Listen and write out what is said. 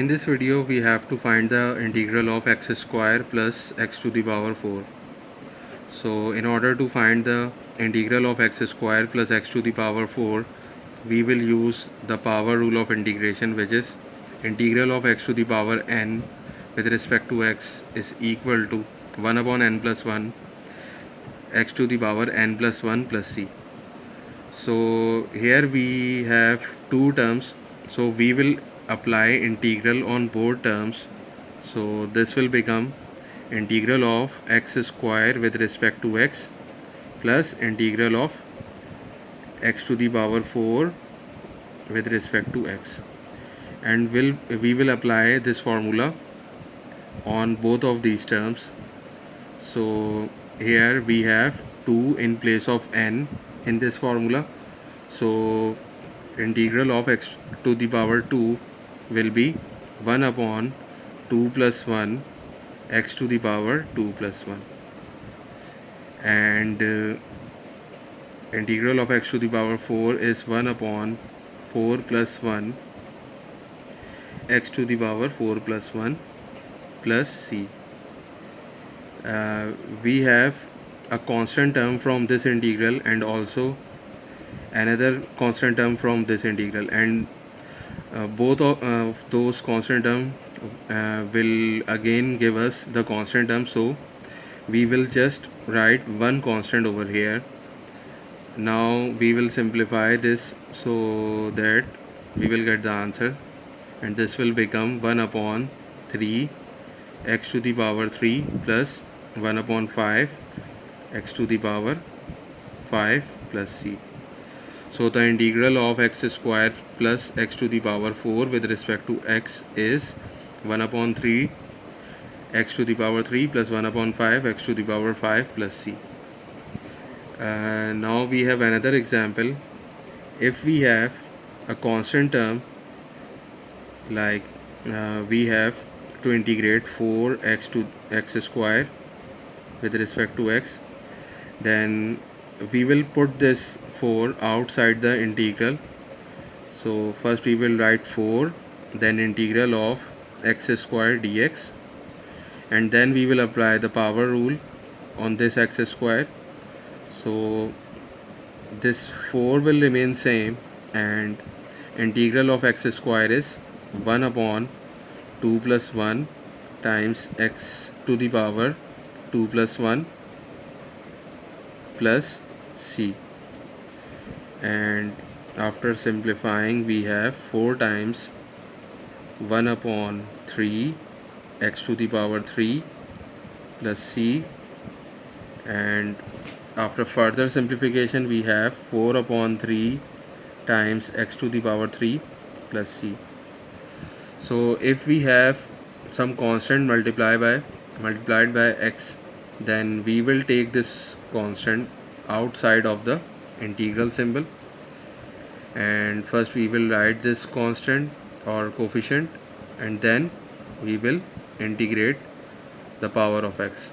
In this video we have to find the integral of x square plus x to the power 4. So in order to find the integral of x square plus x to the power 4 we will use the power rule of integration which is integral of x to the power n with respect to x is equal to 1 upon n plus 1 x to the power n plus 1 plus c. So here we have two terms so we will apply integral on both terms. So this will become integral of x square with respect to x plus integral of x to the power 4 with respect to x. And will we will apply this formula on both of these terms. So here we have 2 in place of n in this formula. So integral of x to the power 2 will be 1 upon 2 plus 1 x to the power 2 plus 1 and uh, integral of x to the power 4 is 1 upon 4 plus 1 x to the power 4 plus 1 plus c. Uh, we have a constant term from this integral and also another constant term from this integral. And both of uh, those constant term uh, will again give us the constant term. So we will just write one constant over here. Now we will simplify this so that we will get the answer. And this will become 1 upon 3 x to the power 3 plus 1 upon 5 x to the power 5 plus c so the integral of x square plus x to the power 4 with respect to x is 1 upon 3 x to the power 3 plus 1 upon 5 x to the power 5 plus c. Uh, now we have another example. If we have a constant term like uh, we have to integrate 4x to x square with respect to x then we will put this 4 outside the integral. So first we will write 4 then integral of x square dx and then we will apply the power rule on this x square. So this 4 will remain same and integral of x square is 1 upon 2 plus 1 times x to the power 2 plus 1 plus c and after simplifying we have 4 times 1 upon 3 x to the power 3 plus c. And after further simplification we have 4 upon 3 times x to the power 3 plus c. So if we have some constant multiplied by multiplied by x then we will take this constant outside of the integral symbol. And first we will write this constant or coefficient and then we will integrate the power of x